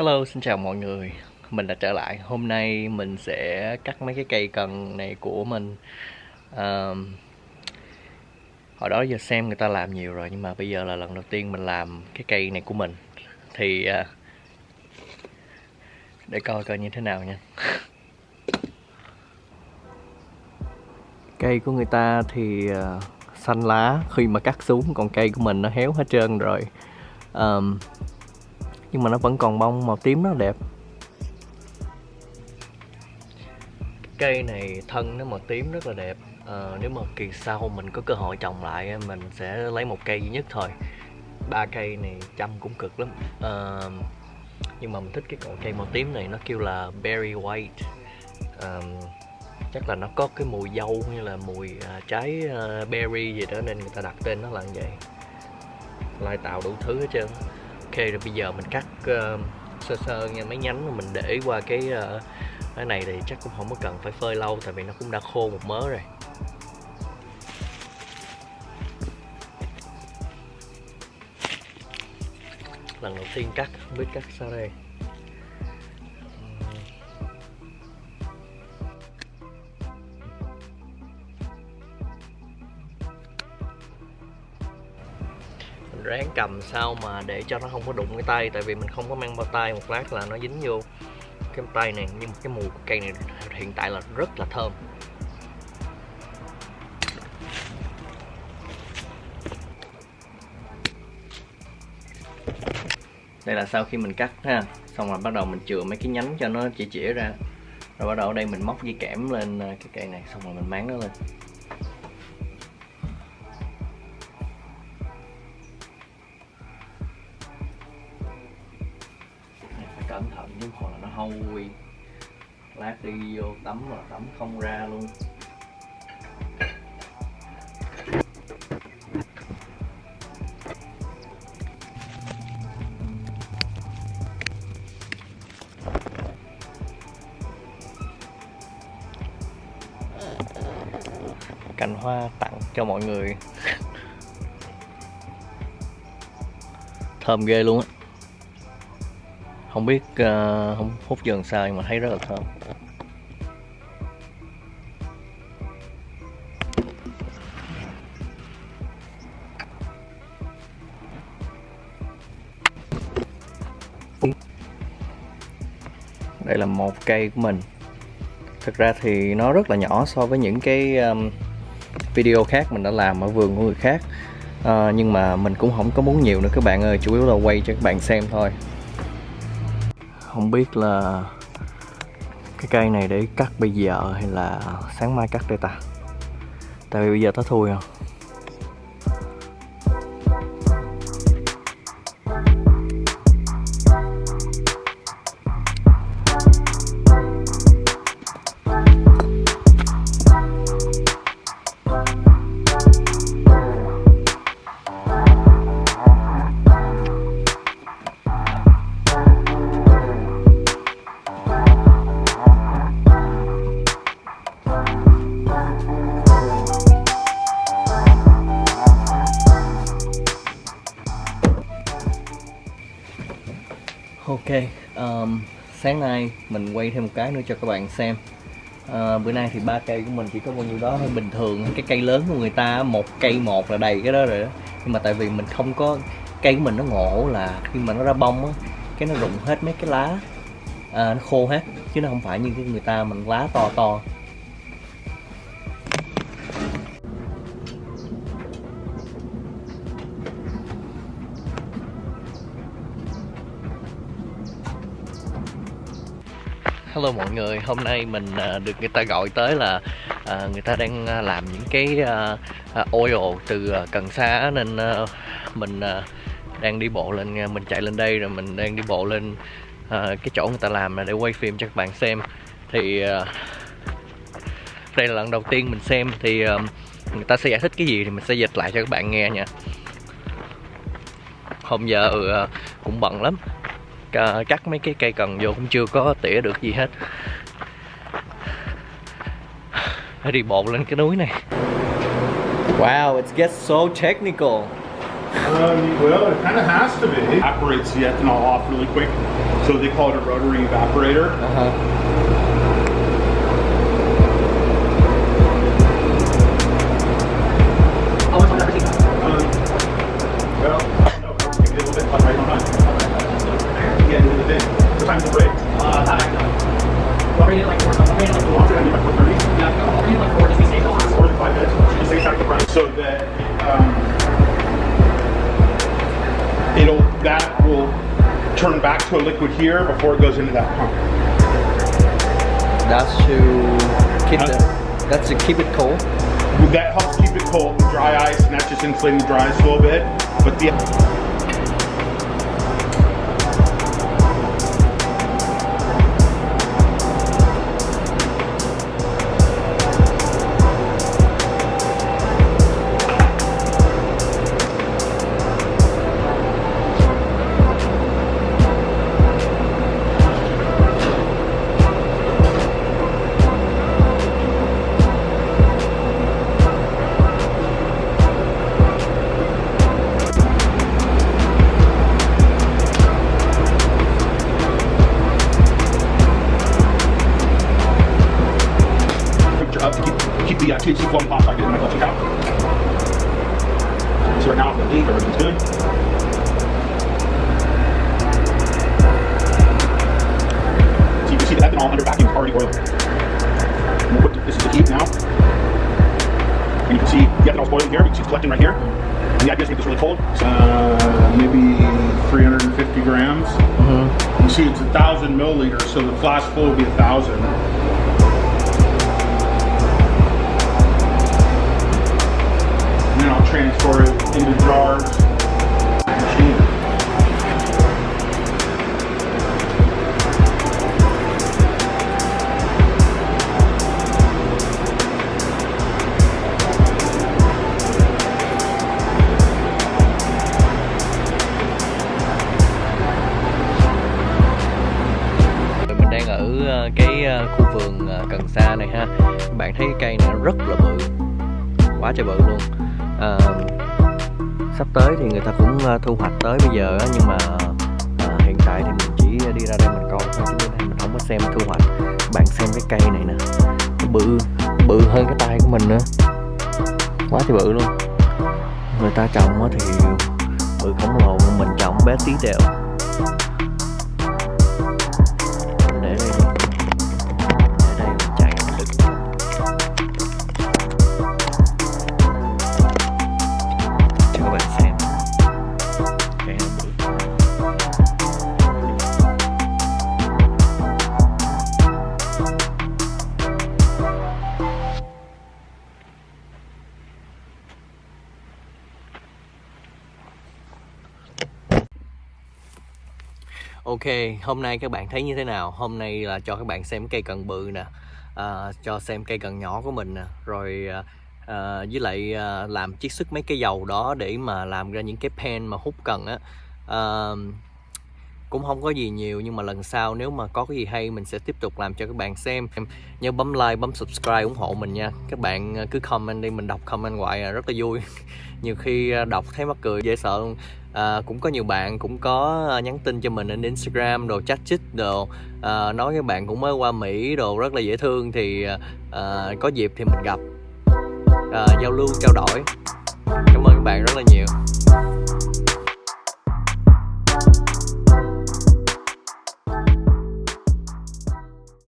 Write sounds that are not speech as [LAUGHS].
Hello, xin chào mọi người. Mình đã trở lại. Hôm nay mình sẽ cắt mấy cái cây cần này của mình. À, Hồi đó giờ xem người ta làm nhiều rồi Nhưng mà bây giờ là lần đầu tiên mình làm cái cây này của mình. Thì à, Để coi coi như thế nào nha. Cây của người ta thì à, xanh lá khi mà cắt xuống Còn cây của mình nó héo hết trơn rồi. Um, nhưng mà nó vẫn còn bông màu tím rất đẹp. Cây này thân nó màu tím rất là đẹp. À, nếu mà kỳ sau mình có cơ hội trồng lại mình sẽ lấy một cây duy nhất thôi. Ba cây này chăm cũng cực lắm. À, nhưng mà mình thích cái cọng cây màu tím này nó kêu là berry white. À, chắc là nó có cái mùi dâu như là mùi à, trái à, berry gì đó nên người ta đặt tên nó là như vậy. Lai tạo đủ thứ hết trơn ok rồi bây giờ mình cắt uh, sơ sơ nha mấy nhánh mà mình để qua cái uh, cái này thì chắc cũng không có cần phải phơi lâu tại vì nó cũng đã khô một mớ rồi. Lần đầu tiên cắt không biết cắt sao đây? Ráng cầm sao mà để cho nó không có đụng cái tay, tại vì mình không có mang bao tay, một lát là nó dính vô cái tay này. Nhưng cái mùi của cây này hiện tại là rất là thơm. Đây là sau khi mình cắt ha. Xong rồi bắt đầu mình chừa mấy cái nhánh cho nó chỉ chỉ ra. Rồi bắt đầu ở đây mình móc dây kẽm lên à, cái cây này, xong rồi mình máng nó lên. Cẩn thận chứ hoặc là nó hôi lát đi vô tắm mà tắm không ra luôn. Cành hoa tặng cho mọi người. [LAUGHS] Thơm ghê luôn á không biết uh, không hút dần sao nhưng mà thấy rất là thơm. Đây là một cây của mình. Thực ra thì nó rất là nhỏ so với những cái um, video khác mình đã làm ở vườn của người khác. Uh, nhưng mà mình cũng không có muốn nhiều nữa. Các bạn ơi chủ yếu là quay cho các bạn xem thôi không biết là cái cây này để cắt bây giờ hay là sáng mai cắt đây ta? Tại vì bây giờ nó thui không ok um, sáng nay mình quay thêm một cái nữa cho các bạn xem. À, bữa nay thì ba cây của mình chỉ có bao nhiêu đó thôi. Bình thường cái cây lớn của người ta một cây một là đầy cái đó rồi đó. Nhưng mà tại vì mình không có cây của mình nó ngộ là khi mà nó ra bông á cái nó rụng hết mấy cái lá. À, nó khô hết chứ nó không phải như cái người ta mình lá to to. Hello mọi người, hôm nay mình à, được người ta gọi tới là à, người ta đang à, làm những cái oil từ cần sa nên mình đang đi bộ lên, mình chạy lên đây rồi mình đang đi bộ lên cái chỗ người ta làm để quay phim cho các bạn xem. Thì đây là lần đầu tiên mình xem thì người ta sẽ giải thích cái gì thì mình sẽ dịch lại cho các bạn nghe nha. Hôm giờ ừ, cũng bận lắm cắt mấy cái cây cần vô cũng chưa có tỉa được gì hết phải đi bộ lên cái núi này Wow, it gets so technical Um, well, it kind of has to be. Evaporates the ethanol off really quick, so they call it a rotary evaporator. Uh-huh. So that um, it'll that will turn back to a liquid here before it goes into that pump. That's to keep the that's to keep it cold. That helps keep it cold, dry ice, and that's just insulating the dry ice a little bit. But the keep the uh, THC flowing past like it in my electric out. So right now, the leak, everything's good. So you can see the ethanol under vacuum is already boiling. And we'll put this is the heat now. And you can see the ethanol's boiling here. You can see it collecting right here. And the idea is to make this really cold. So, uh, maybe 350 grams. You see it's a thousand milliliters, so the flask full will be a thousand. Transfer it into jars. Machine. Mình đang ở ờ, cái ờ, khu vườn ờ, cần sa này ha. Các bạn thấy cây này rất là bự, quá trời bự luôn à, sắp tới thì người ta cũng ờ, thu hoạch tới bây giờ nhưng mà à, hiện tại thì mình chỉ đi ra đây mình coi thôi chứ đây mình không có xem thu hoạch. Bạn xem cái cây này nè, nó bự, bự hơn cái tay của mình nữa, quá thì bự luôn. Người ta trồng thì bự khổng lồ, mình trồng bé tí đều. Ok, hôm nay các bạn thấy như thế nào? Hôm nay là cho các bạn xem cây cần bự nè à, Cho xem cây cần nhỏ của mình nè Rồi à, à, với lại à, làm chiết xuất mấy cái dầu đó để mà làm ra những cái pen mà hút cần á. À, Cũng không có gì nhiều nhưng mà lần sau nếu mà có cái gì hay mình sẽ tiếp tục làm cho các bạn xem. Em Nhớ bấm like, bấm subscribe ủng hộ mình nha. Các bạn à, cứ comment đi, mình đọc comment hoài à, rất là vui. [LAUGHS] Nhiều khi à, đọc thấy mắc cười dễ sợ luôn à, cũng có nhiều bạn cũng có ờ, nhắn tin cho mình trên Instagram đồ chat chít đồ. À, nói các bạn cũng mới qua Mỹ đồ rất là dễ thương thì à, có dịp thì mình gặp. À, giao lưu trao đổi. Cảm ơn các bạn rất là nhiều.